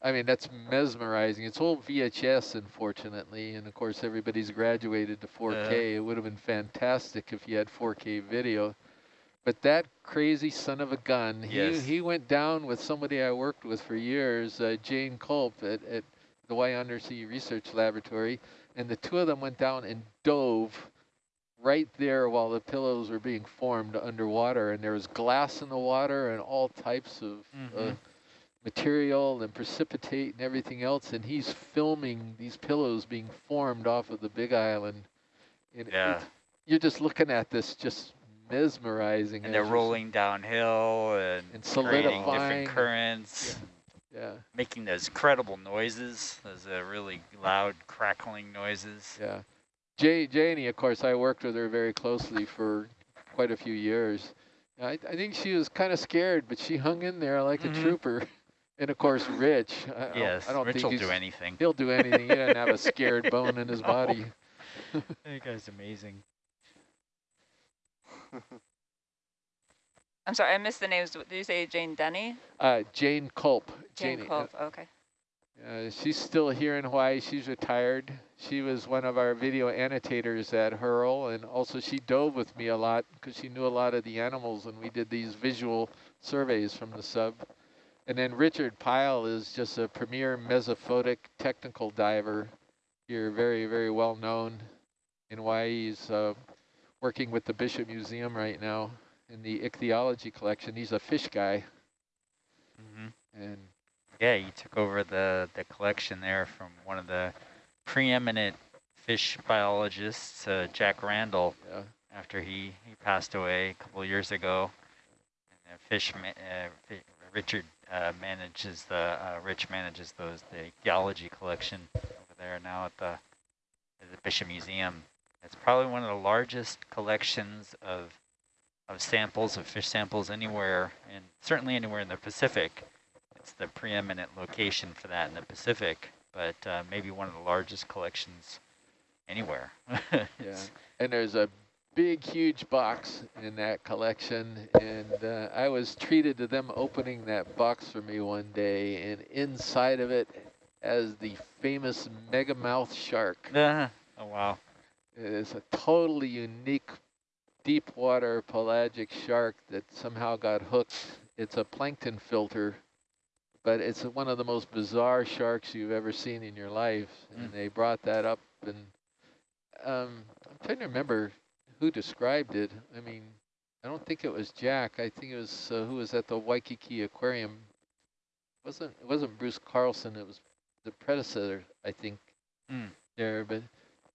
I mean, that's mesmerizing. It's old VHS, unfortunately, and of course everybody's graduated to 4K. it would have been fantastic if you had 4K video. But that crazy son of a gun, Yes. he, he went down with somebody I worked with for years, uh, Jane Culp at, at the Hawaii Undersea Research Laboratory, and the two of them went down and dove right there while the pillows were being formed underwater, and there was glass in the water and all types of uh, Mhm. Material and precipitate and everything else, and he's filming these pillows being formed off of the Big Island. And Yeah. you're just looking at this just mesmerizing. And they're rolling downhill and, And creating solidifying. different currents, Yeah, making those credible noises, those uh, really loud crackling noises. yeah. Jay, Janie, of course, I worked with her very closely for quite a few years. I, I think she was kind of scared, but she hung in there like Mhm. a trooper. And of course, Rich. I, I don't- Yes, I don't Rich think will do anything. He'll do anything. He doesn't have a scared bone in his No. body. That guy's amazing. I'm sorry, I missed the names. Did you say Jane Denny? Uh, Jane Culp. Jane Janie, Culp. Okay. Uh, she's still here in Hawaii. She's retired. She was one of our video annotators at Hurl, and also she dove with me a lot because she knew a lot of the animals, and we did these visual surveys from the sub. And then Richard Pyle is just a premier mesophotic technical diver here, very, very well known in Hawaii. He's uh, working with the Bishop Museum right now in the ichthyology collection. He's a fish guy, hmm and Yeah, you took over the, the collection there from one of the preeminent fish biologists, uh, Jack Randall, yeah, after he, he passed away a couple of years ago. And fish, uh, Richard uh, manages the, uh, Rich manages those, the geology collection over there now at the, at the Bishop Museum. It's probably one of the largest collections of, of samples, of fish samples anywhere, and certainly anywhere in the Pacific. It's the preeminent location for that in the Pacific, but uh, maybe one of the largest collections anywhere. Yeah, and there's a big, huge box in that collection, and uh, I was treated to them opening that box for me one day, and inside of it, as the famous megamouth shark. Uh, oh, wow. It is a totally unique deep water pelagic shark that somehow got hooked. It's a plankton filter, but it's one of the most bizarre sharks you've ever seen in your life. And Mm. they brought that up, and um, I'm trying to remember who described it. I mean, I don't think it was Jack. I think it was uh, who was at the Waikiki Aquarium. It wasn't it wasn't Bruce Carlson? It was the predecessor, I think. Mm. There, but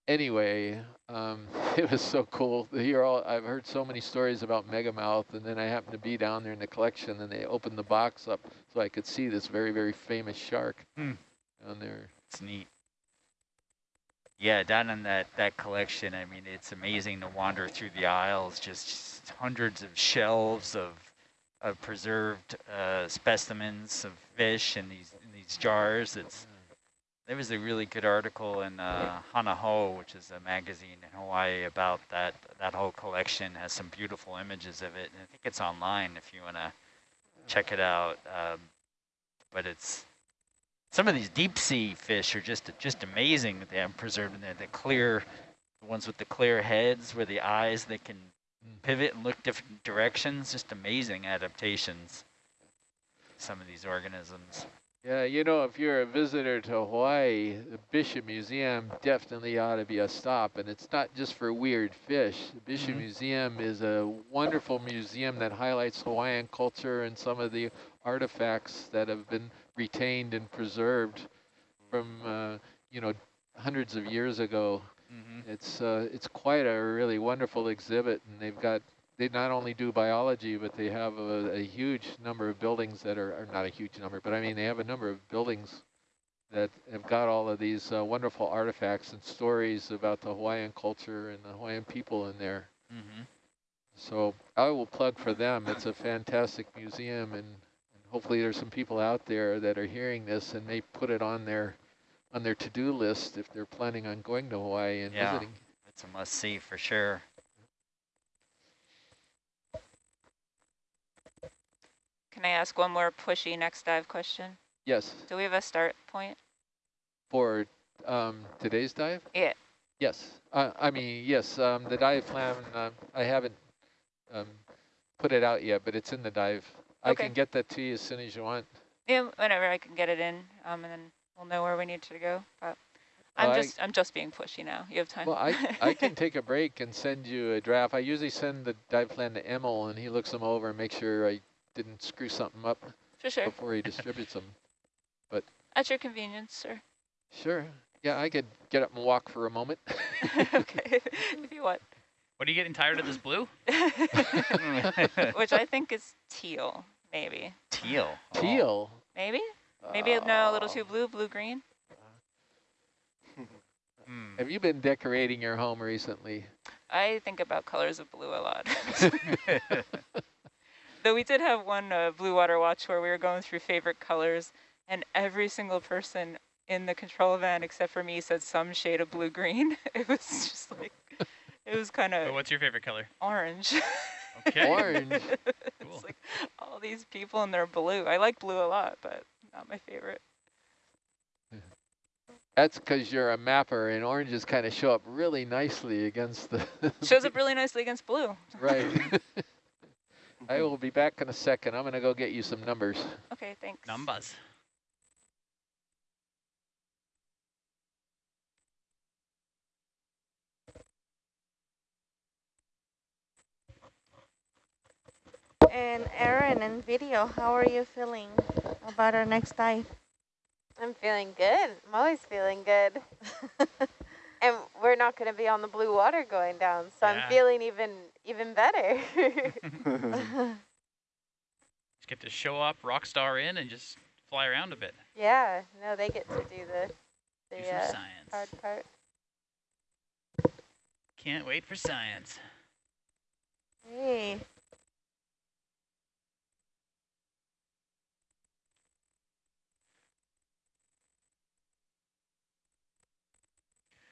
anyway, um, it was so cool hear all. I've heard so many stories about megamouth, and then I happened to be down there in the collection, and they opened the box up so I could see this very, very famous shark Hmm. down there. It's neat. Yeah, down in that, that collection, I mean, it's amazing to wander through the aisles, just hundreds of shelves of, of preserved uh, specimens of fish in these, in these jars. It's, there was a really good article in uh, Hana which is a magazine in Hawaii, about that, that whole collection, has some beautiful images of it. And I think it's online if you want to check it out. Um, but it's some of these deep sea fish are just just amazing that they have preserved in there. The clear, the ones with the clear heads, where the eyes they can Mm. pivot and look different directions. Just amazing adaptations. Some of these organisms. Yeah, you know, if you're a visitor to Hawaii, the Bishop Museum definitely ought to be a stop. And it's not just for weird fish. The Bishop Mhm. Museum is a wonderful museum that highlights Hawaiian culture and some of the artifacts that have been retained and preserved from, uh, you know, hundreds of years ago. Mm-hmm. It's uh, it's quite a really wonderful exhibit, and they've got they not only do biology, but they have a, a huge number of buildings that are, are not a huge number, but I mean they have a number of buildings that have got all of these uh, wonderful artifacts and stories about the Hawaiian culture and the Hawaiian people in there. Mm-hmm. So I will plug for them. It's a fantastic museum, and hopefully there's some people out there that are hearing this and they put it on their on their to-do list if they're planning on going to Hawaii and Yeah. visiting. It's a must see for sure. Can I ask one more pushy next dive question? Yes, Do we have a start point? for um, today's dive? Yeah. Yes, uh, I mean, yes, um, the dive plan, uh, I haven't um, put it out yet, but it's in the dive. I Okay. can get that to you as soon as you want. Yeah, whenever I can get it in, um, and then we'll know where we need to go. But I'm Well, I- just I'm just being pushy now. You have time. Well, I, I can take a break and send you a draft. I usually send the dive plan to Emil and he looks them over and makes sure I didn't screw something up For sure. before he distributes them. But at your convenience, sir. Sure. Yeah, I could get up and walk for a moment. okay, if you want. What are you getting tired of this blue? Which I think is teal, maybe. Teal. Oh. Teal. Maybe? Maybe no, a little Oh. too blue, blue-green. Hmm. Have you been decorating your home recently? I think about colors of blue a lot. Though we did have one uh, blue water watch where we were going through favorite colors, and every single person in the control van except for me said some shade of blue-green. It was just like, it was kind But of what's your favorite color? orange. Okay. Orange. Cool. it's like all these people and they're blue. I like blue a lot, but not my favorite. That's because you're a mapper and oranges kind of show up really nicely against the... Shows up really nicely against blue. right. I will be back in a second. I'm going to go get you some numbers. Okay, thanks. Numbers. And Aaron and video, how are you feeling about our next dive? I'm feeling good. I'm always feeling good. and we're not going to be on the blue water going down, so Yeah. I'm feeling even even better. Just get to show up, rock star in, and just fly around a bit. yeah, no, they get to do the the some uh, science. hard part. Can't wait for science. Hey,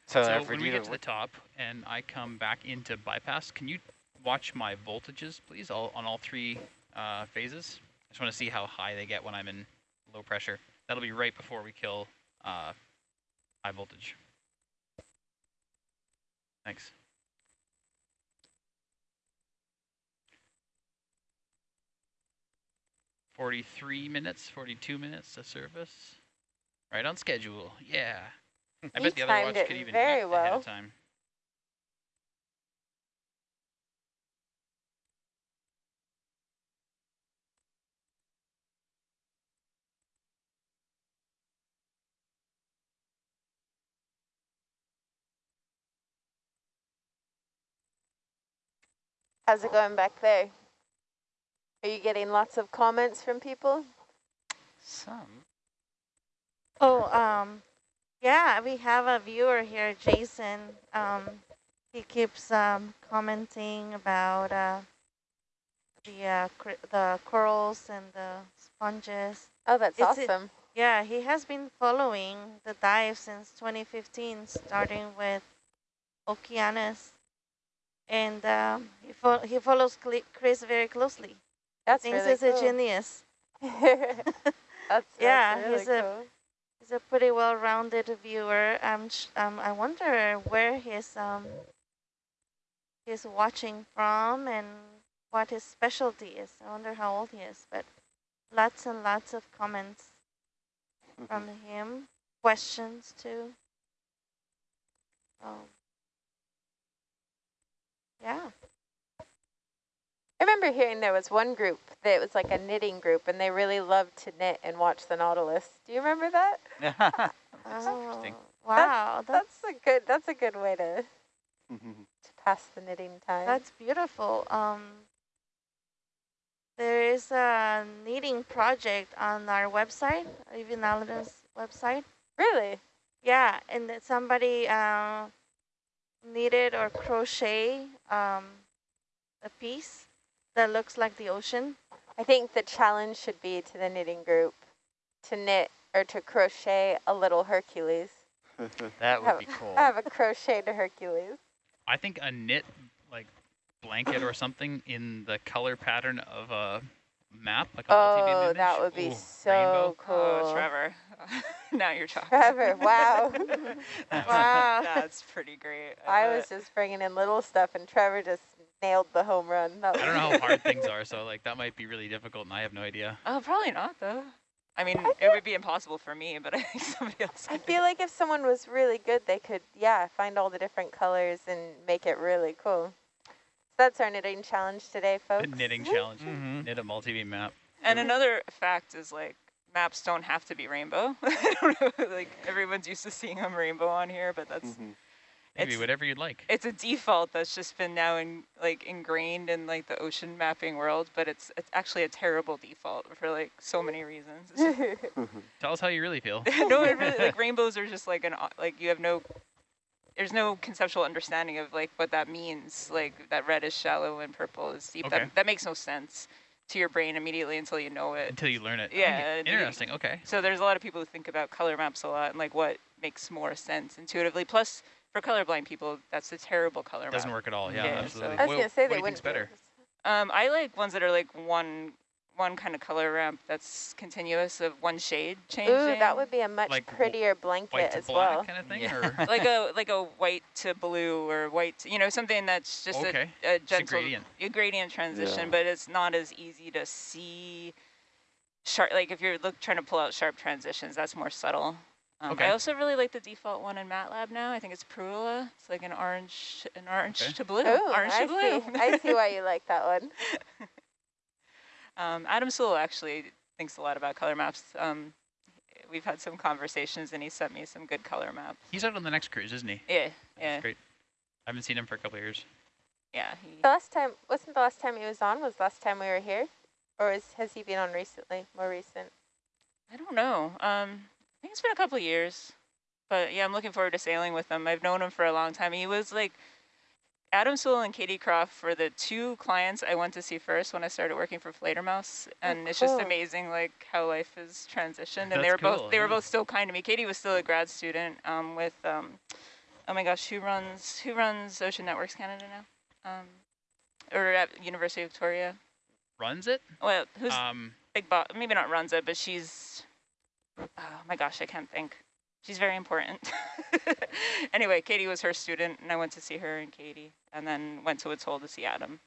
So, So when we get to the top and I come back into bypass, can you watch my voltages, please, all, on all three uh, phases? I just want to see how high they get when I'm in low pressure. That'll be right before we kill uh, high voltage. Thanks. Forty-three minutes, forty-two minutes to service. Right on schedule. Yeah. I He bet the other timed watch it could even very eat ahead well. of time. How's it going back there? Are you getting lots of comments from people? Some. oh, um, yeah, we have a viewer here, Jason. Um, he keeps um, commenting about uh, the uh, cr- the corals and the sponges. Oh, that's It's a- awesome. Yeah, he has been following the dive since 2015, starting with Okeanos. And um, he, fo he follows Chris very closely. That's Thinks really he's a genius. that's, Yeah, really he's a- cool. He's a pretty well-rounded viewer. Um, um, I wonder where he's um he's watching from and what his specialty is. I wonder how old he is. But lots and lots of comments from him, questions too. Um, yeah. I remember hearing there was one group that was like a knitting group, and they really loved to knit and watch the Nautilus. Do you remember that? Oh, interesting. wow, that's That's a good. That's a good way to to pass the knitting time. That's beautiful. Um, there is a knitting project on our website, even Aladdin's website. really. Yeah, and that somebody uh, knitted or crochet um, a piece that looks like the ocean. I think the challenge should be to the knitting group to knit or to crochet a little Hercules. That would have, be cool. I Have a crochet to Hercules. I think a knit like blanket or something in the color pattern of a map, like a oh, multi-beam Oh, image. that would be Ooh, so rainbow. cool. Oh, Trevor. now you're talking. Trevor, wow. Wow. That's pretty great. I bet. was just bringing in little stuff, and Trevor just nailed the home run. That I don't know how hard things are, so like that might be really difficult, and I have no idea. Oh, probably not though. I mean, I it would be impossible for me, but I think somebody else. I could do feel like if someone was really good, they could, yeah, find all the different colors and make it really cool. So that's our knitting challenge today, folks. The folks. knitting challenge. Mhm. Knit a multi-beam map. And another fact is like maps don't have to be rainbow. I don't know, like everyone's used to seeing them rainbow on here, but that's Mhm. Maybe It's- whatever you'd like. it's a default that's just been now in like ingrained in like the ocean mapping world, but it's it's actually a terrible default for like so many reasons. Mm-hmm. Tell us how you really feel. no, it really like rainbows are just like an uh, like you have no there's no conceptual understanding of like what that means. Like that red is shallow and purple is deep. Okay. That that makes no sense to your brain immediately until you know it. Until you learn it. Yeah, Okay, Interesting. Okay. So there's a lot of people who think about color maps a lot and like what makes more sense intuitively. Plus, for colorblind people, that's a terrible color Doesn't map. work at all. Yeah, Yeah, so- absolutely. I was What- going to say what they do you think's better? Um, I like ones that are like one one kind of color ramp that's continuous of one shade this. changing. Ooh, that would be a much Like w- prettier White blanket to as black well. kind of thing, Yeah. or like a like a white to blue or white, to, you know, something that's just Okay, a, a just a gentle gradient. a gradient transition, Yeah. but it's not as easy to see. Sharp, like if you're look trying to pull out sharp transitions, that's more subtle. Um, Okay. I also really like the default one in MATLAB now. I think it's Parula. It's like an orange, an orange Okay. to blue, Ooh, orange I to blue. see. I see why you like that one. Um, Adam Soule actually thinks a lot about color maps. Um, we've had some conversations, and he sent me some good color maps. he's out on the next cruise, isn't he? Yeah, That's yeah, great. I haven't seen him for a couple of years. yeah. He, The last time, wasn't the last time he was on, was the last time we were here? Or is, has he been on recently, more recent? I don't know. Um, I think it's been a couple of years, but yeah, I'm looking forward to sailing with him. I've known him for a long time. He was like Adam Soule and Katie Croft were the two clients I went to see first when I started working for Fledermaus, and it's just amazing like how life has transitioned. And That's they were cool, both they were both still kind to me. Katie was still a grad student um, with um, oh my gosh, who runs who runs Ocean Networks Canada now? Um, or at University of Victoria. Runs it? Well, who's Um, big boss, maybe not runs it, but she's, oh my gosh, I can't think. She's very important. anyway, Katie was her student, and I went to see her and Katie, and then went to Woods Hole to see Adam.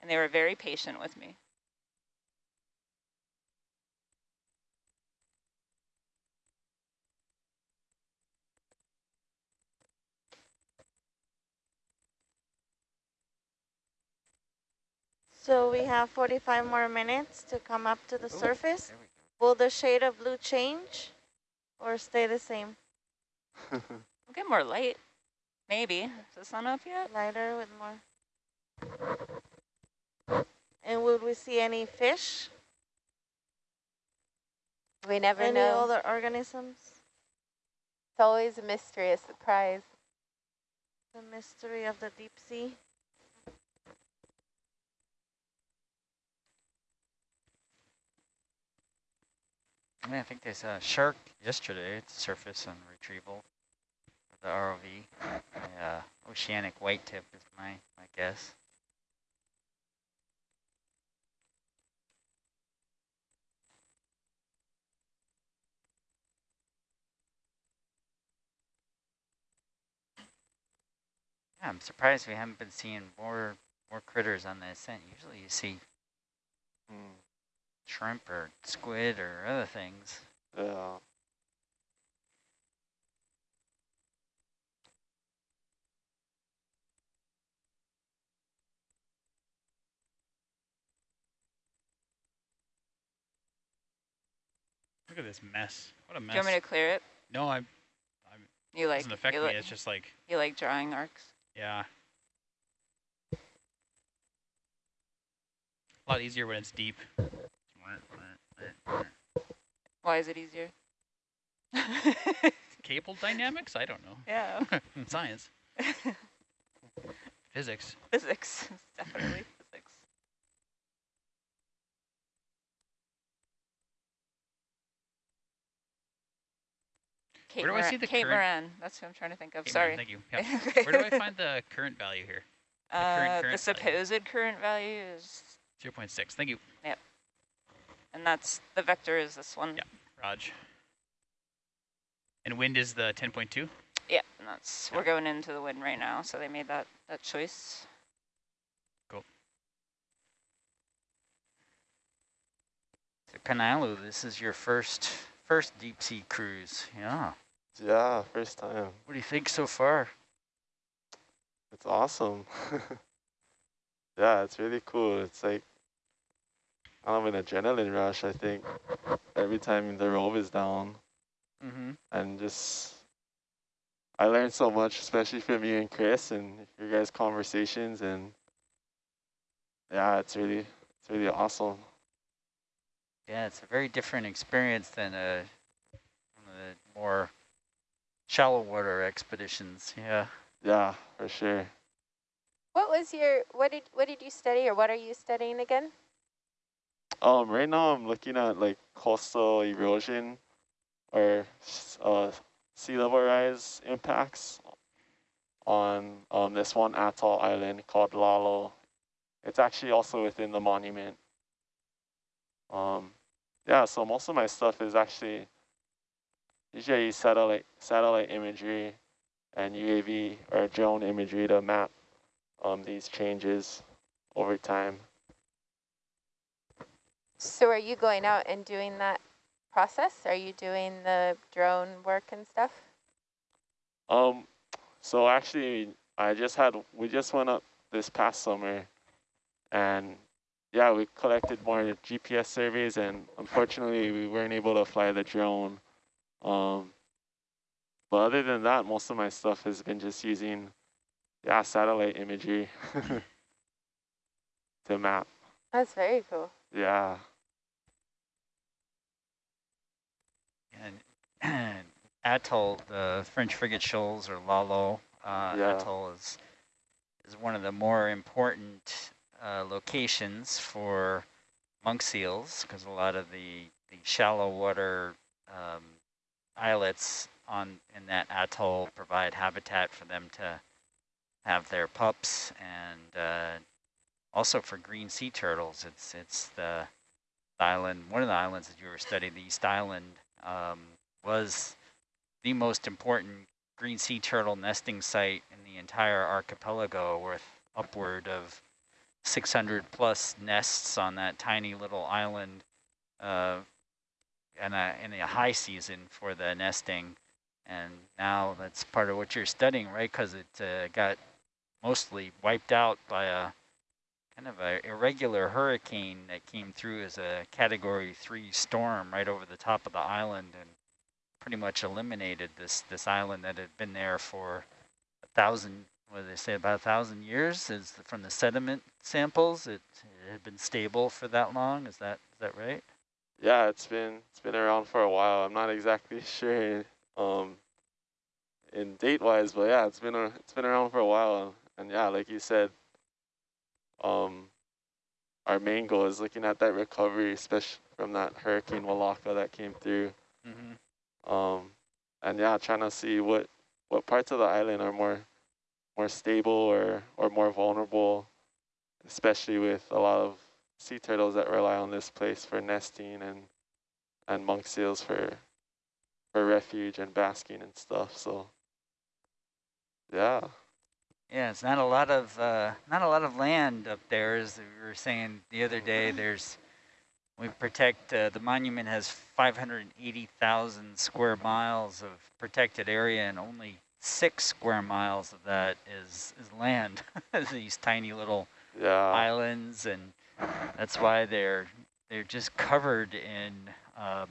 And they were very patient with me. So we have 45 more minutes to come up to the Ooh, surface. There we go. Will the shade of blue change or stay the same? We'll get more light, maybe. Is the sun up yet? Lighter with more. And would we see any fish? We never know. any other organisms? It's always a mystery, a surprise. The mystery of the deep sea. I mean, I think there's a shark yesterday at the surface and retrieval. The ROV. A, uh, oceanic white tip is my, my guess. Yeah, I'm surprised we haven't been seeing more more critters on the ascent. Usually you see Mm, shrimp or squid or other things. yeah. look at this mess. What a Do mess. you want me to clear it? no, I'm. You like doesn't affect you me. like, It's just like, you like drawing arcs? yeah. A lot easier when it's deep. Why is it easier? Cable dynamics? I don't know. yeah, Science. Physics. physics, definitely physics. Kate Where do I see the Kate current- Moran, that's who I'm trying to think of. Okay, Sorry. Thank you. Yeah. Where do I find the current value here? current- Uh, current the value? supposed current value is 0.6. Thank you, And that's, the vector is this one. Yeah. Raj. And wind is the 10.2? Yeah, and that's, we're going into the wind right now, so they made that, that choice. Cool. So Kanalu, this is your first first deep sea cruise. Yeah. Yeah, first time. What do you think so far? It's awesome. yeah, it's really cool. It's like kind of an adrenaline rush, I think, every time the rope is down. Mm-hmm. And just, I learned so much, especially from you and Chris and your guys' conversations. And yeah, it's really, it's really awesome. Yeah, it's a very different experience than a, one of the more shallow water expeditions. Yeah. Yeah, for sure. What was your what did what did you study or what are you studying again? Um, right now I'm looking at like coastal erosion or uh, sea level rise impacts on um, this one atoll island called Lalo. It's actually also within the monument. Um, yeah, so most of my stuff is actually usually satellite satellite imagery and UAV or drone imagery to map um, these changes over time. So are you going out and doing that process? Are you doing the drone work and stuff? Um, so actually, I just had, we just went up this past summer and yeah, we collected more GPS surveys and unfortunately we weren't able to fly the drone. Um, but other than that, most of my stuff has been just using, yeah, satellite imagery to map. That's very cool. Yeah. Atoll, the French frigate shoals or Lalo uh, Yeah. Atoll is is one of the more important uh, locations for monk seals because a lot of the, the shallow water um, islets on in that atoll provide habitat for them to have their pups and uh, also for green sea turtles. It's it's the island, one of the islands that you were studying, the East Island, um, was the most important green sea turtle nesting site in the entire archipelago with upward of 600 plus nests on that tiny little island uh, in, a, in a high season for the nesting. And now that's part of what you're studying, right? Because it uh, got mostly wiped out by a kind of a irregular hurricane that came through as a category three storm right over the top of the island and pretty much eliminated this this island that had been there for a thousand what did they say about a thousand years is from the sediment samples it, it had been stable for that long is that is that right Yeah, it's been it's been around for a while. I'm not exactly sure um in date wise, but yeah, it's been a, it's been around for a while. And yeah, like you said, um our main goal is looking at that recovery, especially from that Hurricane Walaka that came through. mm-hmm. Um and yeah, trying to see what what parts of the island are more more stable or or more vulnerable, especially with a lot of sea turtles that rely on this place for nesting and and monk seals for for refuge and basking and stuff. So yeah, yeah it's not a lot of uh, not a lot of land up there as we were saying the other day. There's we protect uh, the monument has 580,000 square miles of protected area and only six square miles of that is is land. These tiny little yeah, islands and that's why they're they're just covered in um,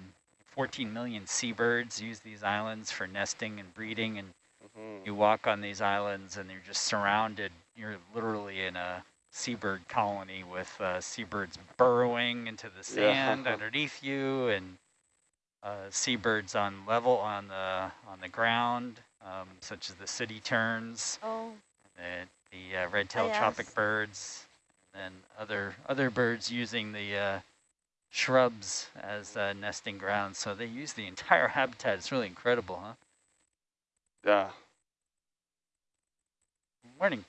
14 million seabirds use these islands for nesting and breeding and mhm, you walk on these islands and you're just surrounded. You're literally in a seabird colony with uh, seabirds burrowing into the Yeah. sand underneath you and uh, seabirds on level on the on the ground um, such as the sooty terns Oh, the, the uh, red-tailed yes. tropic birds, and other other birds using the uh, shrubs as uh, nesting grounds. So they use the entire habitat. It's really incredible, huh? yeah. Morning.